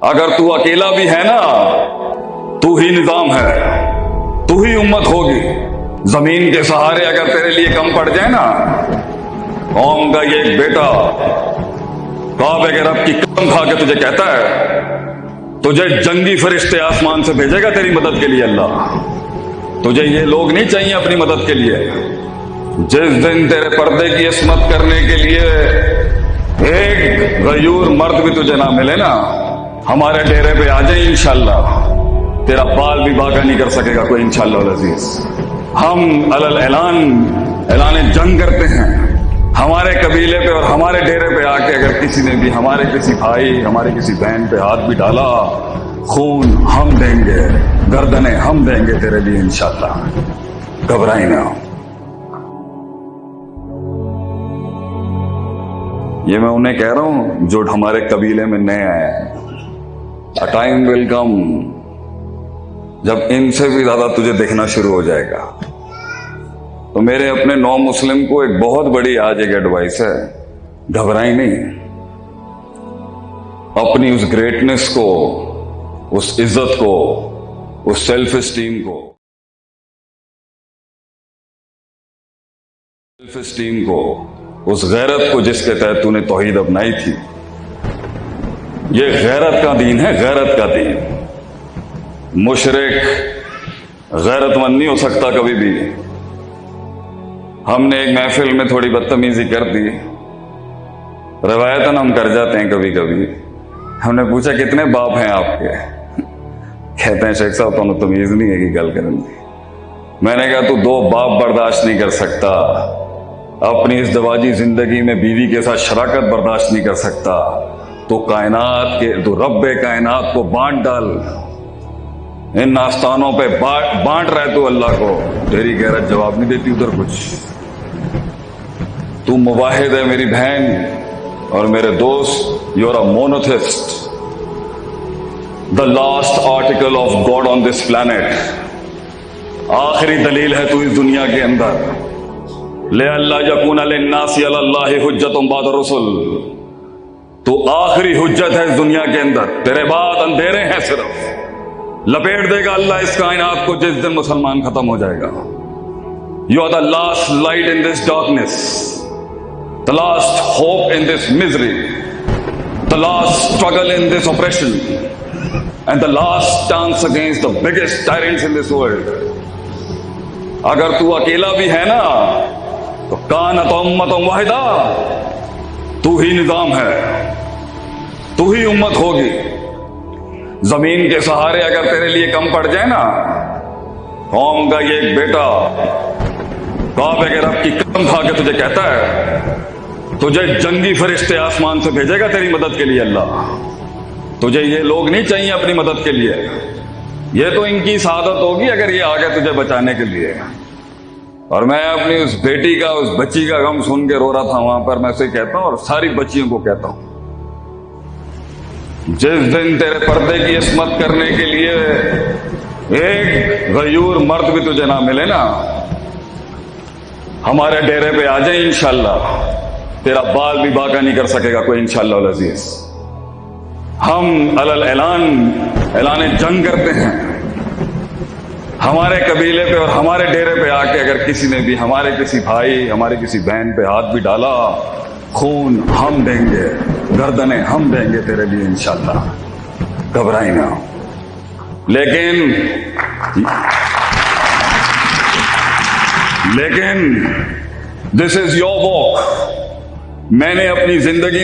اگر تو اکیلا بھی ہے نا، تو ہی نظام ہے، تو ہی امت ہوگی۔ زمین کے سہارے اگر تیرے لیے کم پڑ جائے نا، قوم کا یہ ایک بیٹا کعبے کے رب کی قسم کھا کے تجھے کہتا ہے، تجھے جنگی فرشتے آسمان سے بھیجے گا تیری مدد کے لیے اللہ۔ تجھے یہ لوگ نہیں چاہیے اپنی مدد کے لیے۔ جس دن تیرے پردے کی عصمت کرنے کے لیے ایک غیور مرد بھی تجھے نہ ملے نا ہمارے ڈیرے پہ آ جائیں انشاءاللہ۔ تیرا بال بھی باغا نہیں کر سکے گا کوئی انشاءاللہ العزیز ہم الل اعلان اعلان جنگ کرتے ہیں۔ ہمارے قبیلے پہ اور ہمارے ڈیرے پہ آ کے اگر کسی نے بھی ہمارے کسی بھائی، ہمارے کسی بہن پہ ہاتھ بھی ڈالا، خون ہم دیں گے، گردنیں ہم دیں گے تیرے لیے انشاءاللہ۔ گھبرائی نہ۔ یہ میں انہیں کہہ رہا ہوں جو ہمارے قبیلے میں نئے آئے ہیں۔ ٹائم ول کم جب ان سے بھی زیادہ تجھے دیکھنا شروع ہو جائے گا۔ تو میرے اپنے نو مسلم کو ایک بہت بڑی آج ایک ایڈوائس ہے۔ گھبرائی نہیں۔ اپنی اس گریٹنس کو، اس عزت کو، اس سیلف اسٹیم کو۔ سیلف اسٹیم کو، اس غیرت کو جس کے تحت تو نے توحید اپنائی تھی۔ یہ غیرت کا دین ہے، غیرت کا دین۔ مشرق غیرت مند نہیں ہو سکتا کبھی بھی۔ ہم نے ایک محفل میں تھوڑی بدتمیزی کر دی۔ روایتاً ہم کر جاتے ہیں کبھی کبھی۔ ہم نے پوچھا، کتنے باپ ہیں آپ کے؟ کہتے ہیں، شیخ صاحب تو تمیز نہیں ہے کہ گل کریں میں نے کہا، تو دو باپ برداشت نہیں کر سکتا۔ اپنی اس دواجی زندگی میں بیوی کے ساتھ شراکت برداشت نہیں کر سکتا۔ تو کائنات کے تو رب کائنات کو بانٹ ڈال۔ ان آستانوں پہ بانٹ رہے تو اللہ کو۔ تیری غیرت جواب نہیں دیتی ادھر کچھ۔ تو مواحد ہے میری بہن اور میرے دوست۔ You're a monotheist the last article of God on this planet آخری دلیل ہے تو اس دنیا کے اندر۔ لے اللہ یقون الناسی اللہ حجت بعد رسول تو آخری حجت ہے اس دنیا کے اندر۔ تیرے بعد اندھیرے ہیں صرف۔ لپیٹ دے گا اللہ اس کائنات کو جس دن مسلمان ختم ہو جائے گا۔ You are the last light in this darkness the last hope in this misery the last struggle in this oppression and the last chance against the biggest tyrants in this world اگر تو اکیلا بھی ہے نا، تو کان تو امت واحدہ۔ تو ہی نظام ہے، تو ہی امت ہوگی۔ زمین کے سہارے اگر تیرے لیے کم پڑ جائے نا، قوم کا یہ ایک بیٹا کعبے کے رب کی قسم کھا کے تجھے کہتا ہے، تجھے جنگی فرشتے آسمان سے بھیجے گا تیری مدد کے لیے اللہ۔ تجھے یہ لوگ نہیں چاہیے اپنی مدد کے لیے۔ یہ تو ان کی سعادت ہوگی اگر یہ آگے تجھے بچانے کے لیے۔ اور میں اپنی اس بیٹی کا، اس بچی کا غم سن کے رو رہا تھا وہاں پر، میں اسے کہتا ہوں اور ساری بچیوں کو کہتا ہوں۔ جس دن تیرے پردے کی عصمت کرنے کے لیے ایک غیور مرد بھی تجھے نہ ملے نا، ہمارے ڈیرے پہ آ جائیں انشاءاللہ۔ تیرا بال بھی باقا نہیں کر سکے گا کوئی انشاءاللہ العزیز۔ ہم الل اعلان اعلان جنگ کرتے ہیں۔ ہمارے قبیلے پہ اور ہمارے ڈیرے پہ آ کے اگر کسی نے بھی ہمارے کسی بھائی، ہمارے کسی بہن پہ ہاتھ بھی ڈالا، خون ہم دیں گے، گردنیں ہم دیں گے تیرے لیے انشاءاللہ۔ گھبرائی نہ۔ لیکن لیکن دس از یور واک میں نے اپنی زندگی